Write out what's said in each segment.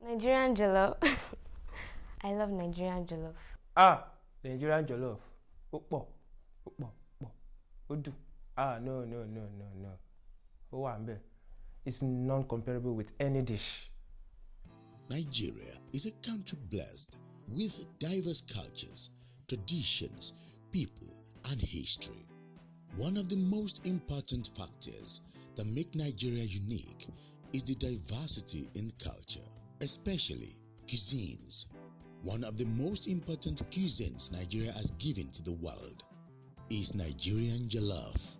Nigerian jollof. I love Nigerian jollof. Ah, Nigerian jollof. Ó pọ̀, ó pọ̀, pọ̀, ó dùn. Ah, no, no, no, no, no. Ó wà ńbẹ̀. It's non-comparable with any dish. Nigeria is a country blessed with diverse cultures, traditions, people, and history. One of the most important factors that make Nigeria unique is the diversity in culture, especially cuisines. One of the most important cuisines Nigeria has given to the world is Nigerian jollof.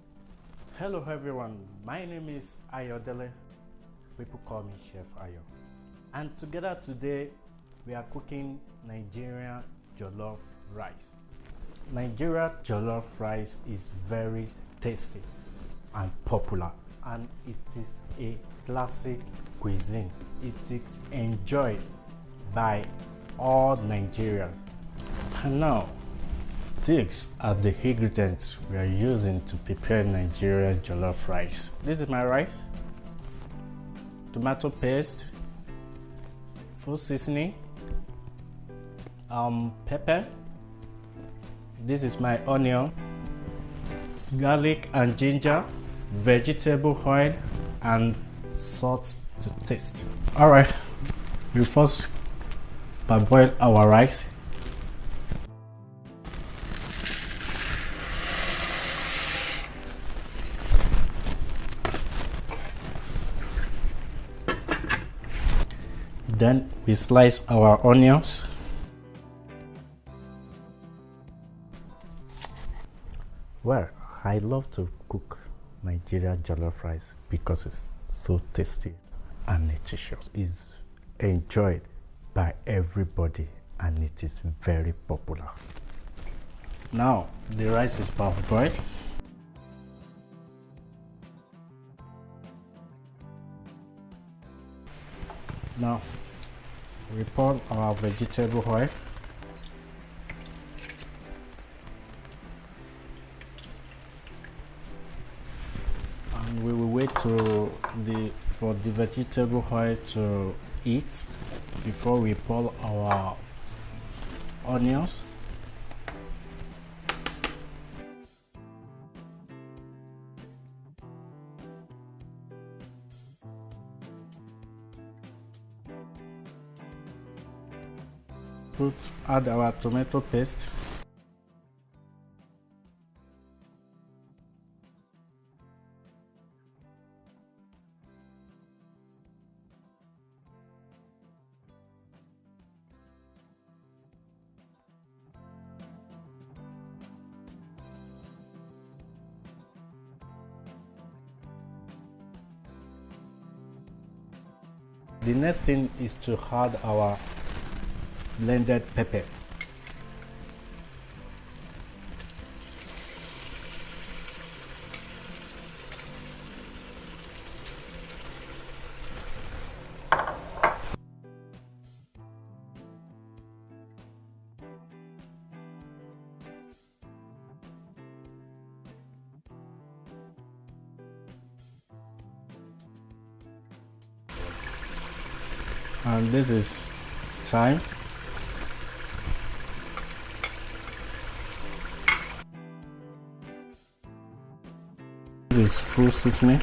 Hello everyone, my name is Ayodele. People call me Chef Ayo. And together today we are cooking Nigerian jollof rice. Nigeria jollof rice is very tasty and popular and it is a classic cuisine. It is enjoyed by all Nigerians. And now these are the ingredients we are using to prepare Nigerian jollof rice. This is my rice, tomato paste, full seasoning, um, pepper. This is my onion, garlic and ginger, vegetable oil, and salt to taste. All right, we first parboil our rice. Then we slice our onions. Well, I love to cook Nigerian jollof rice because it's so tasty and nutritious. It's enjoyed by everybody and it is very popular. Now the rice is parboiled. Now we pour our vegetable oil. And we will to the for the vegetable oil to heat before we pour our onions. Put add our tomato paste. The next thing is to add our blended pepper. And this is time This is full seasoning.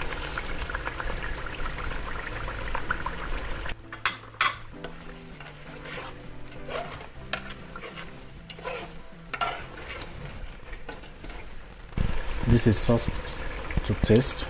This is sauce to taste.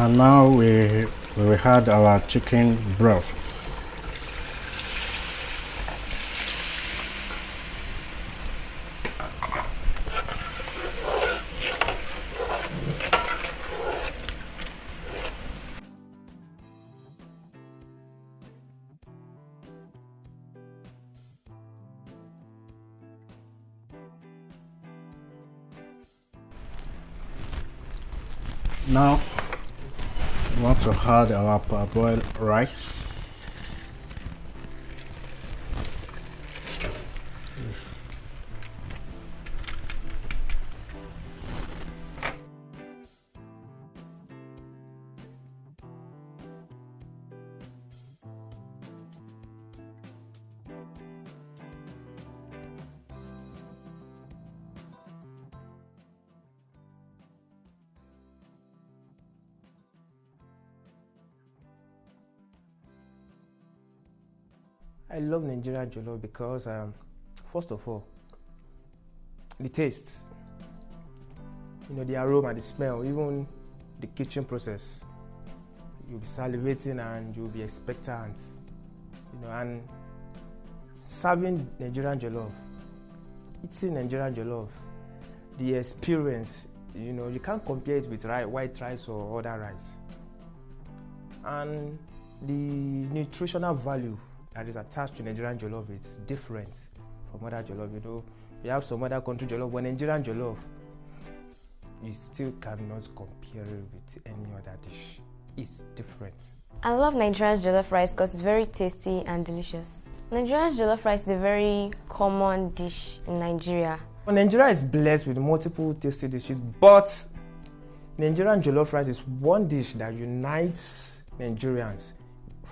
And now we we had our chicken broth. Now want to add our parboiled rice. I love Nigerian jollof because, um, first of all, the taste, you know, the aroma, the smell, even the kitchen process. You'll be salivating and you'll be expectant, you know, and serving Nigerian jollof, eating Nigerian jollof, the experience, you know, you can't compare it with white rice or other rice. And the nutritional value that is attached to Nigerian jollof it's different from other jollof. You know, you have some other country jollof, but Nigerian jollof, you still cannot compare it with any other dish. It's different. I love Nigerian jollof rice because it's very tasty and delicious. Nigerian jollof rice is a very common dish in Nigeria. Well, Nigeria is blessed with multiple tasty dishes, but Nigerian jollof rice is one dish that unites Nigerians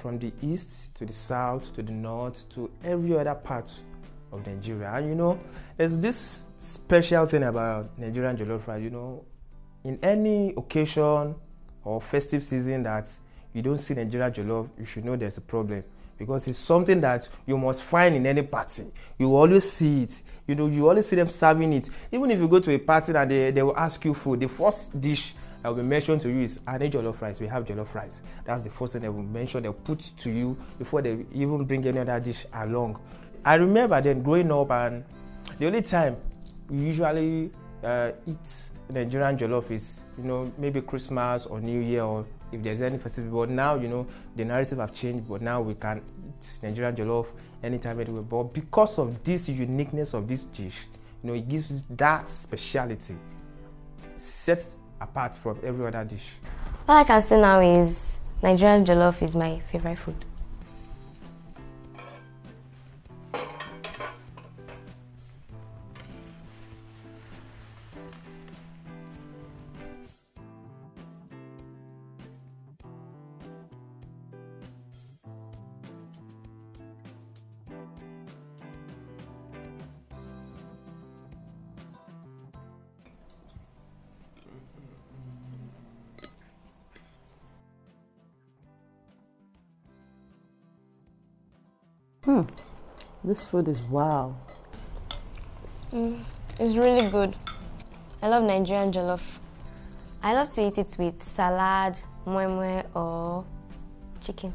from the east to the south to the north to every other part of Nigeria. And you know, there's this special thing about Nigerian jollof rice. You know, in any occasion or festive season that you don't see Nigerian jollof, you should know there's a problem because it's something that you must find in any party. You always see it. You know, you always see them serving it. Even if you go to a party and they, they will ask you food, the first dish that will be mentioned to you is I need jollof rice. We have jollof rice. That's the first thing they will mention. They'll put to you before they even bring any other dish along. I remember then growing up, and the only time we usually uh, eat Nigerian jollof is, you know, maybe Christmas or New Year or if there's any festival. But now, you know, the narrative have changed. But now we can eat Nigerian jollof anytime, anywhere. But because of this uniqueness of this dish, you know, it gives that speciality, sets apart from every other dish. All I can say now is Nigerian jollof is my favorite food. Hmm. This food is wow. Mm, it's really good. I love Nigerian jollof. I love to eat it with salad, moi moi, or chicken.